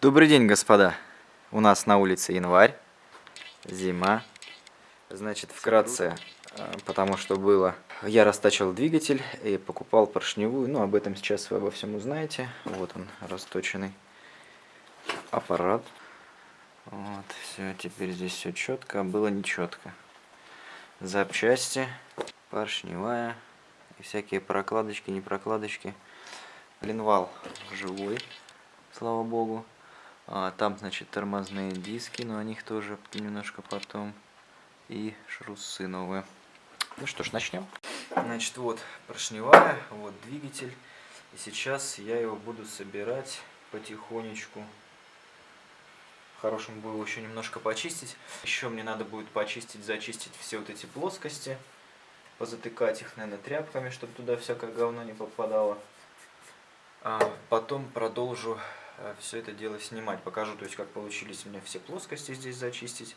Добрый день, господа. У нас на улице январь, зима. Значит, вкратце, э, потому что было... Я растачивал двигатель и покупал поршневую. Ну, об этом сейчас вы обо всем узнаете. Вот он, расточенный аппарат. Вот, все, теперь здесь все четко, а было нечетко. Запчасти, поршневая и всякие прокладочки, не прокладочки. Линвал живой, слава богу. А, там, значит, тормозные диски, но о них тоже немножко потом. И шруссы новые. Ну что ж, начнем. Значит, вот поршневая, вот двигатель. И сейчас я его буду собирать потихонечку. Хорошим было еще немножко почистить. Еще мне надо будет почистить, зачистить все вот эти плоскости. Позатыкать их, наверное, тряпками, чтобы туда всякое говно не попадало. А потом продолжу все это дело снимать. Покажу, то есть, как получились у меня все плоскости здесь зачистить.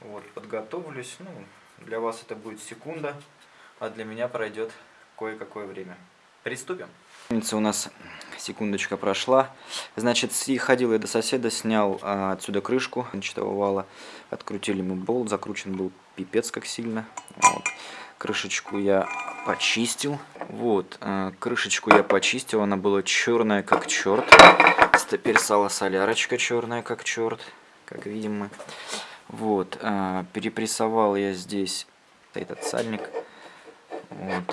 Вот, подготовлюсь. Ну, для вас это будет секунда, а для меня пройдет кое-какое время. Приступим. У нас секундочка прошла. Значит, ходил я до соседа, снял а, отсюда крышку начатого вала. Открутили мы болт, закручен был пипец как сильно. Вот. Крышечку я почистил. Вот, а, крышечку я почистил, она была черная как черт. Теперь сало солярочка черная как черт, как видим мы. Вот, а, перепрессовал я здесь этот сальник. Вот.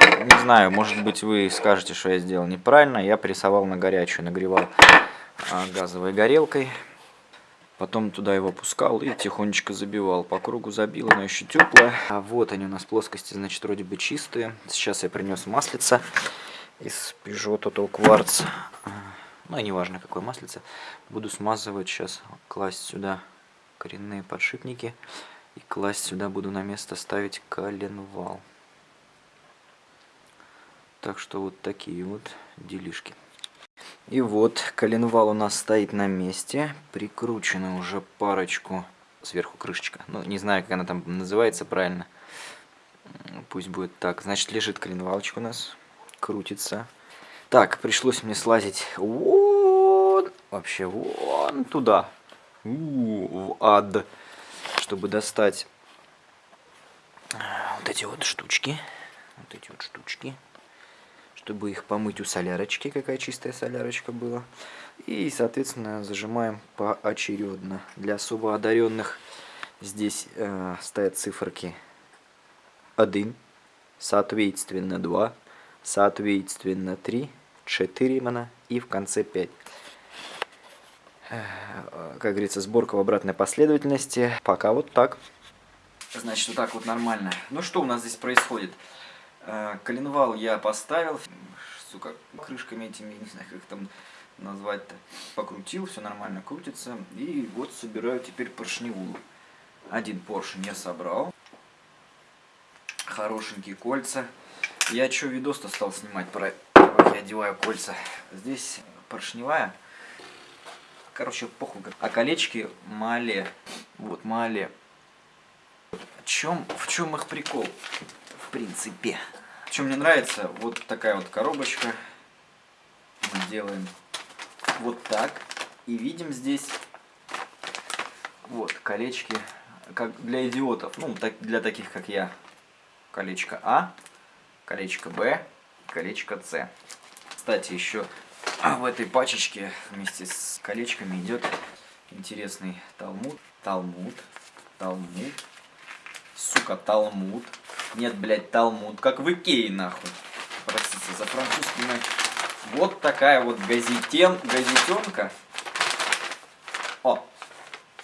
Не знаю, может быть вы скажете, что я сделал неправильно. Я прессовал на горячую, нагревал а, газовой горелкой. Потом туда его опускал и тихонечко забивал. По кругу забил, но еще теплое. А вот они у нас плоскости, значит, вроде бы чистые. Сейчас я принес маслица из Peugeot Total Quartz ну, неважно какое маслице, буду смазывать сейчас, класть сюда коренные подшипники. И класть сюда буду на место ставить коленвал. Так что вот такие вот делишки. И вот коленвал у нас стоит на месте, прикручена уже парочку, сверху крышечка, ну не знаю как она там называется правильно, пусть будет так, значит лежит коленвалчик у нас, крутится, так, пришлось мне слазить вон, вообще вон туда, в ад, чтобы достать вот эти вот штучки, вот эти вот штучки, чтобы их помыть у солярочки, какая чистая солярочка была. И, соответственно, зажимаем поочередно. Для особо одаренных здесь э, стоят циферки 1, соответственно 2, соответственно 3, 4 именно и в конце 5. Как говорится, сборка в обратной последовательности. Пока вот так. Значит, вот так вот нормально. Ну что у нас здесь происходит? Э, коленвал я поставил, сука, крышками этими, не знаю, как там назвать-то. Покрутил, все нормально крутится. И вот собираю теперь поршневую. Один поршень я собрал. Хорошенькие кольца. Я что, видос-то стал снимать про как я одеваю кольца. Здесь поршневая. Короче, похуй. А колечки мале. Вот, мале. В чем, в чем их прикол? В принципе. Чем мне нравится, вот такая вот коробочка. Мы делаем вот так. И видим здесь вот колечки, как для идиотов, ну, так, для таких, как я. Колечко А, колечко Б, колечко С. Кстати, еще в этой пачечке вместе с колечками идет интересный талмуд. Талмуд. Талмуд. Сука, талмуд. Нет, блядь, талмуд. Как в Икее, нахуй. Простите за французский. Вот такая вот газетен, газетенка. О,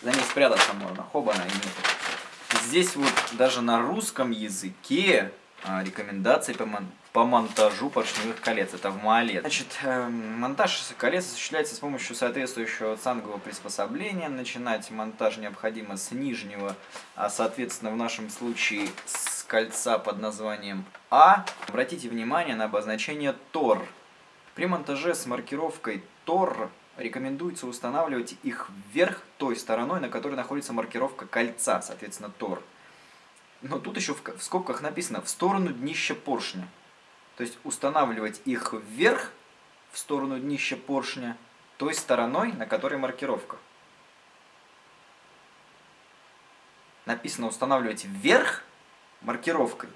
за ней спрятаться можно. Хобана и нет. Здесь вот даже на русском языке а, рекомендации по, мон по монтажу поршневых колец. Это в Маале. Значит, э, монтаж колец осуществляется с помощью соответствующего цангового приспособления. Начинать монтаж необходимо с нижнего, а соответственно в нашем случае с кольца под названием А. Обратите внимание на обозначение ТОР. При монтаже с маркировкой ТОР рекомендуется устанавливать их вверх той стороной, на которой находится маркировка кольца, соответственно ТОР. Но тут еще в, скобках написано в сторону днища поршня. То есть устанавливать их вверх, в сторону днища поршня, той стороной, на которой маркировка. Написано устанавливать вверх маркировкой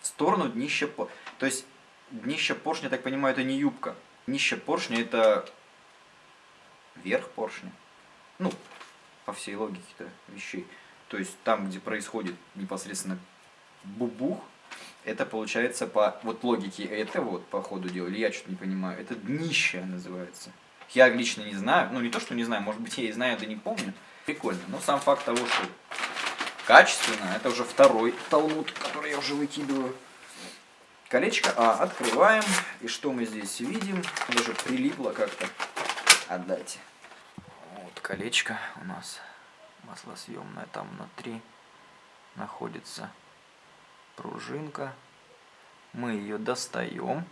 в сторону днища поршня. То есть днище поршня, я так понимаю, это не юбка. Днище поршня это верх поршня. Ну, по всей логике-то вещей. То есть там, где происходит непосредственно бубух, это получается по вот логике это вот по ходу дела, или я что-то не понимаю, это днище называется. Я лично не знаю, ну не то, что не знаю, может быть я и знаю, да не помню. Прикольно. Но сам факт того, что качественно, это уже второй талмуд, который я уже выкидываю. Колечко А открываем. И что мы здесь видим? Даже прилипло как-то. Отдайте. Вот колечко у нас маслосъемное. Там внутри находится пружинка. Мы ее достаем.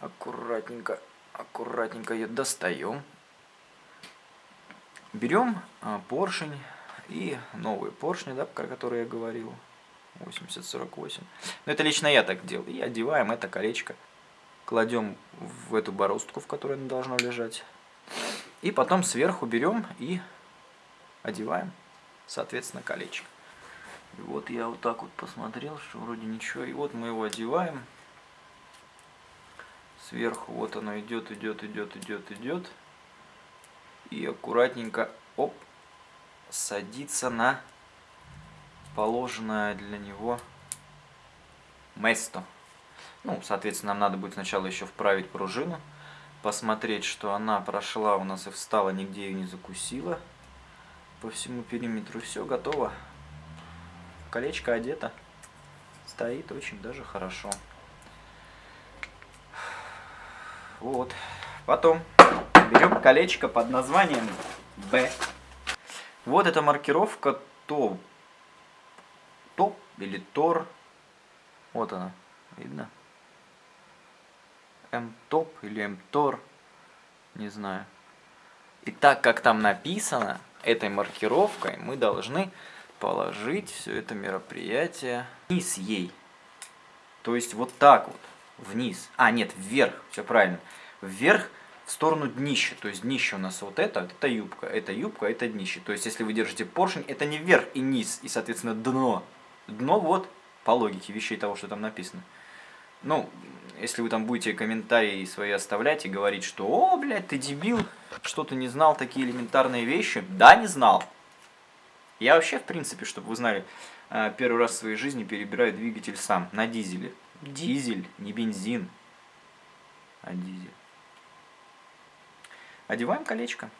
Аккуратненько, аккуратненько ее достаем. Берем а, поршень и новые поршни, да, про которые я говорил. 8048. Но это лично я так делал. И одеваем это колечко. Кладем в эту бороздку, в которой оно должно лежать. И потом сверху берем и одеваем, соответственно, колечко. И вот я вот так вот посмотрел, что вроде ничего. И вот мы его одеваем. Сверху вот оно идет, идет, идет, идет, идет. И аккуратненько, оп, садится на положенное для него место. Ну, соответственно, нам надо будет сначала еще вправить пружину, посмотреть, что она прошла у нас и встала, нигде ее не закусила. По всему периметру все готово. Колечко одето. Стоит очень даже хорошо. Вот. Потом берем колечко под названием B. Вот эта маркировка ТОП. ТОП или ТОР. Вот она. Видно? МТОП или МТОР. Не знаю. И так как там написано, этой маркировкой мы должны положить все это мероприятие вниз ей. То есть вот так вот, вниз. А, нет, вверх, все правильно. Вверх в сторону днища. То есть днище у нас вот это, это юбка, это юбка, это днище. То есть если вы держите поршень, это не вверх и низ, и соответственно дно. Дно вот по логике вещей того, что там написано. Ну, если вы там будете комментарии свои оставлять и говорить, что «О, блядь, ты дебил, что ты не знал такие элементарные вещи?» Да, не знал. Я вообще, в принципе, чтобы вы знали, э, первый раз в своей жизни перебираю двигатель сам, на дизеле. Дизель, не бензин, а дизель. Одеваем колечко.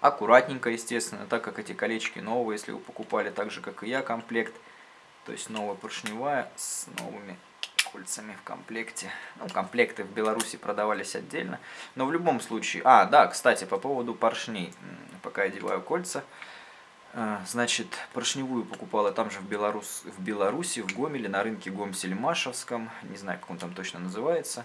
Аккуратненько, естественно, так как эти колечки новые, если вы покупали так же, как и я, комплект. То есть новая поршневая с новыми кольцами в комплекте. Ну, комплекты в Беларуси продавались отдельно. Но в любом случае... А, да, кстати, по поводу поршней. Пока я одеваю кольца. Э, значит, поршневую покупала там же в, Беларус, в Беларуси, в Гомеле, на рынке Гомсельмашевском. Не знаю, как он там точно называется.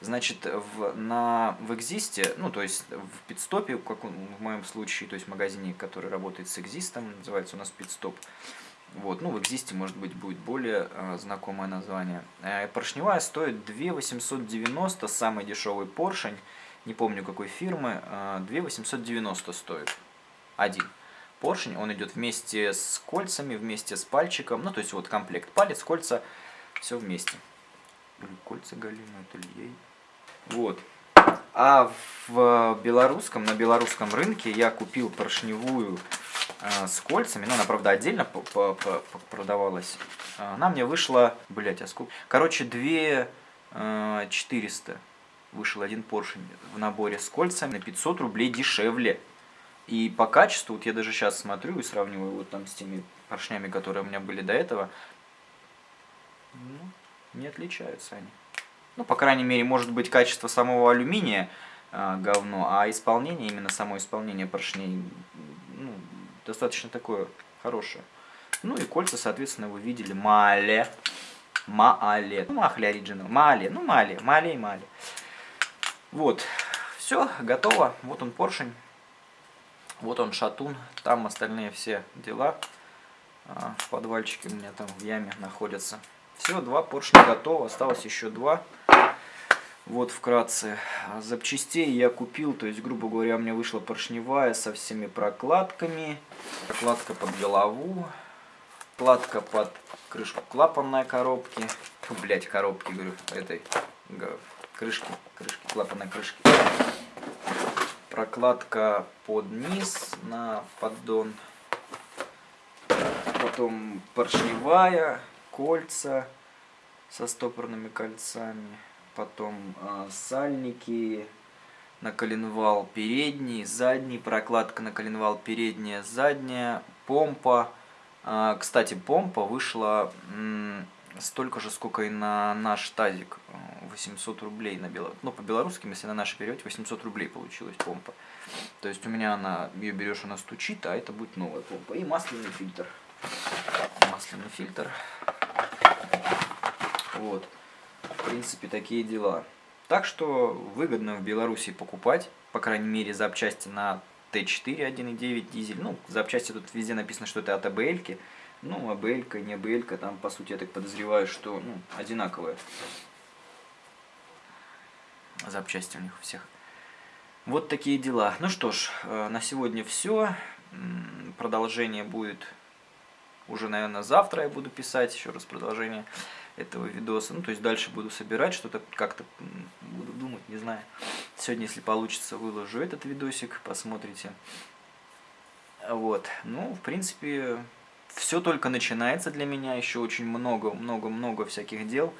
Значит, в, на, в Экзисте, ну, то есть в Питстопе, как в моем случае, то есть в магазине, который работает с Экзистом, называется у нас Питстоп, вот, ну, в Экзисте, может быть, будет более э, знакомое название. Э, поршневая стоит 2 890, самый дешевый поршень, не помню какой фирмы, э, 2 890 стоит один поршень. Он идет вместе с кольцами, вместе с пальчиком, ну, то есть вот комплект палец, кольца, все вместе. Или кольца галимые, то ли ей. Вот. А в белорусском, на белорусском рынке я купил поршневую Э, с кольцами, но она, правда, отдельно продавалась. Она мне вышла, блять, а сколько? Короче, 2 400 э, вышел один поршень в наборе с кольцами на 500 рублей дешевле. И по качеству, вот я даже сейчас смотрю и сравниваю вот там с теми поршнями, которые у меня были до этого, ну, не отличаются они. Ну, по крайней мере, может быть, качество самого алюминия э, говно, а исполнение, именно само исполнение поршней, ну, достаточно такое хорошее. Ну и кольца, соответственно, вы видели. Мале. Маале. Ну, Махли оригинал. Мале. Ну, Мале. Мале и Мале. Вот. Все, готово. Вот он поршень. Вот он шатун. Там остальные все дела. А, в подвальчике у меня там в яме находятся. Все, два поршня готово. Осталось еще два. Вот вкратце. Запчастей я купил, то есть, грубо говоря, у меня вышла поршневая со всеми прокладками. Прокладка под голову, прокладка под крышку клапанной коробки. Блять, коробки, говорю, этой крышки, крышки, клапанной крышки. Прокладка под низ на поддон. Потом поршневая, кольца со стопорными кольцами потом э, сальники на коленвал передний, задний, прокладка на коленвал передняя, задняя, помпа. Э, кстати, помпа вышла э, столько же, сколько и на наш тазик, 800 рублей на бело... ну по белорусским, если на наши переводить, 800 рублей получилась помпа. То есть у меня она, ее берешь, она стучит, а это будет новая помпа. И масляный фильтр. Масляный фильтр. Вот в принципе, такие дела. Так что выгодно в Беларуси покупать, по крайней мере, запчасти на Т4 1.9 дизель. Ну, запчасти тут везде написано, что это от АБЛ. -ки. Ну, АБЛ, не АБЛ, там, по сути, я так подозреваю, что ну, одинаковые запчасти у них у всех. Вот такие дела. Ну что ж, э, на сегодня все. Продолжение будет уже, наверное, завтра я буду писать еще раз продолжение этого видоса. Ну, то есть дальше буду собирать что-то, как-то буду думать, не знаю. Сегодня, если получится, выложу этот видосик, посмотрите. Вот, ну, в принципе, все только начинается для меня, еще очень много-много-много всяких дел.